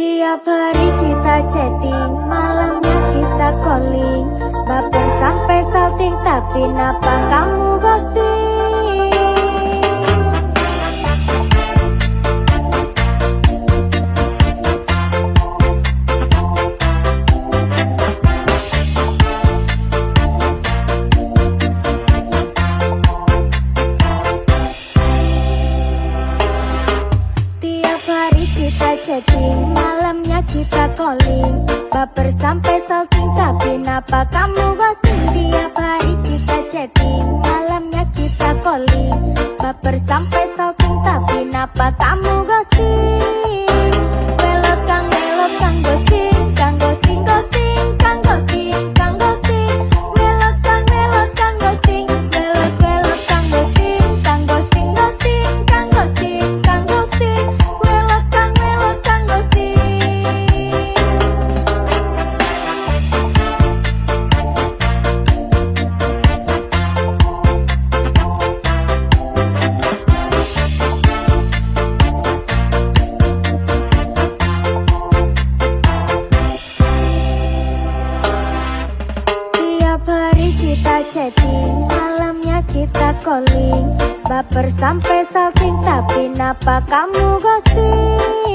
Tiap hari kita chatting, malamnya kita calling. Baper sampai salting, tapi napa kamu kita chatting, malamnya kita calling Baper sampai salting, tapi napa kamu ghosting? Tiap hari kita chatting, malamnya kita calling Baper sampai salting, tapi napa kamu ghosting? Kita calling Baper sampai salting, tapi napa kamu ghosting?